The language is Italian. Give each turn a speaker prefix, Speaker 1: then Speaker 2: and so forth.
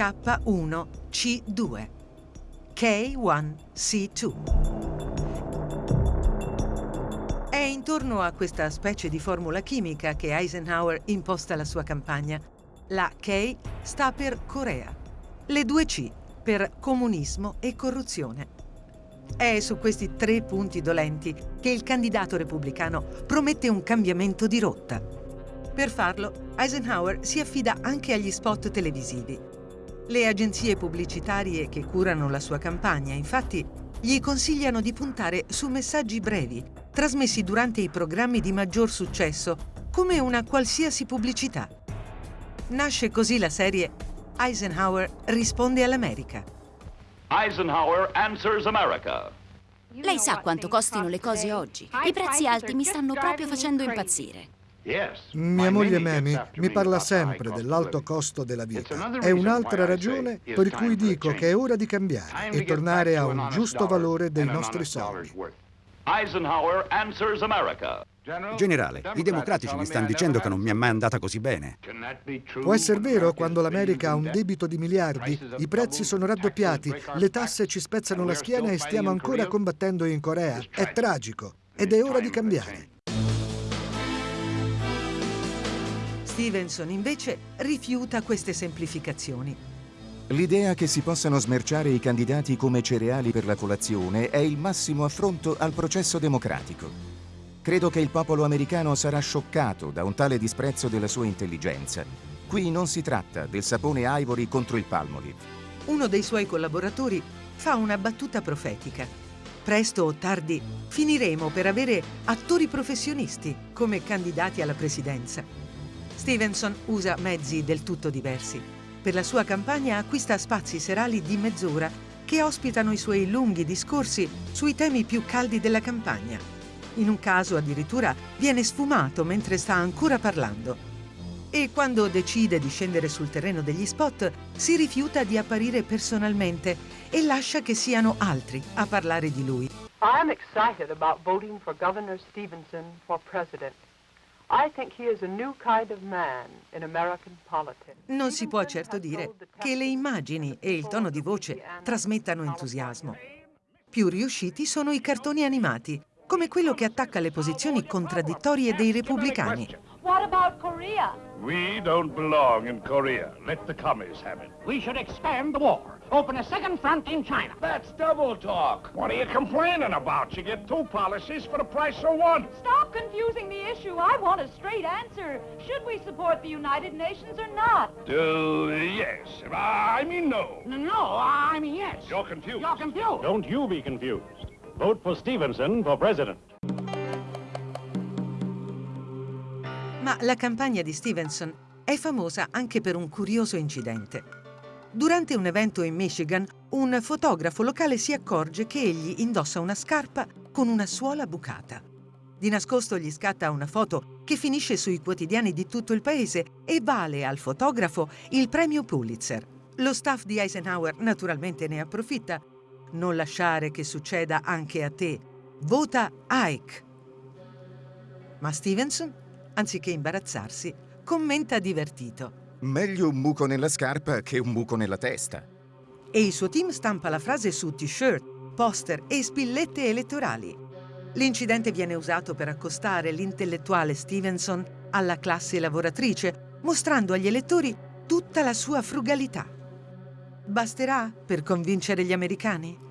Speaker 1: K1C2, K1C2. È intorno a questa specie di formula chimica che Eisenhower imposta la sua campagna. La K sta per Corea, le due C per comunismo e corruzione. È su questi tre punti dolenti che il candidato repubblicano promette un cambiamento di rotta. Per farlo, Eisenhower si affida anche agli spot televisivi. Le agenzie pubblicitarie che curano la sua campagna, infatti, gli consigliano di puntare su messaggi brevi, trasmessi durante i programmi di maggior successo, come una qualsiasi pubblicità. Nasce così la serie Eisenhower risponde all'America.
Speaker 2: Eisenhower answers America.
Speaker 3: Lei sa quanto costino le cose oggi. I prezzi alti mi stanno proprio facendo impazzire.
Speaker 4: Mia moglie Mami mi parla sempre dell'alto costo della vita. È un'altra ragione per cui dico che è ora di cambiare e tornare a un giusto valore dei nostri soldi.
Speaker 2: Eisenhower answers America.
Speaker 5: Generale, i democratici mi stanno dicendo che non mi è mai andata così bene.
Speaker 4: Può essere vero quando l'America ha un debito di miliardi, i prezzi sono raddoppiati, le tasse ci spezzano la schiena e stiamo ancora combattendo in Corea. È tragico ed è ora di cambiare.
Speaker 1: Stevenson invece rifiuta queste semplificazioni.
Speaker 6: L'idea che si possano smerciare i candidati come cereali per la colazione è il massimo affronto al processo democratico. Credo che il popolo americano sarà scioccato da un tale disprezzo della sua intelligenza. Qui non si tratta del sapone Ivory contro il Palmolive.
Speaker 1: Uno dei suoi collaboratori fa una battuta profetica. Presto o tardi finiremo per avere attori professionisti come candidati alla presidenza. Stevenson usa mezzi del tutto diversi. Per la sua campagna acquista spazi serali di mezz'ora che ospitano i suoi lunghi discorsi sui temi più caldi della campagna. In un caso addirittura viene sfumato mentre sta ancora parlando. E quando decide di scendere sul terreno degli spot, si rifiuta di apparire personalmente e lascia che siano altri a parlare di lui.
Speaker 7: I am excited about voting for Governor Stevenson for president.
Speaker 1: Non si può certo dire che le immagini e il tono di voce trasmettano entusiasmo. Più riusciti sono i cartoni animati, come quello che attacca le posizioni contraddittorie dei repubblicani.
Speaker 8: What about Korea?
Speaker 2: We don't belong in Korea. Let the commies have it.
Speaker 9: We should expand the war. Open a second front in China.
Speaker 2: That's double talk. What are you complaining about? You get two policies for the price of one.
Speaker 8: Stop confusing the issue. I want a straight answer. Should we support the United Nations or not?
Speaker 2: Uh, yes. I mean no.
Speaker 9: No, I mean yes.
Speaker 2: You're confused.
Speaker 9: You're confused.
Speaker 10: Don't you be confused. Vote for Stevenson for president.
Speaker 1: Ma la campagna di Stevenson è famosa anche per un curioso incidente. Durante un evento in Michigan, un fotografo locale si accorge che egli indossa una scarpa con una suola bucata. Di nascosto gli scatta una foto che finisce sui quotidiani di tutto il paese e vale al fotografo il premio Pulitzer. Lo staff di Eisenhower naturalmente ne approfitta non lasciare che succeda anche a te. Vota Ike. Ma Stevenson, anziché imbarazzarsi, commenta divertito.
Speaker 6: Meglio un buco nella scarpa che un buco nella testa.
Speaker 1: E il suo team stampa la frase su t-shirt, poster e spillette elettorali. L'incidente viene usato per accostare l'intellettuale Stevenson alla classe lavoratrice, mostrando agli elettori tutta la sua frugalità. Basterà per convincere gli americani?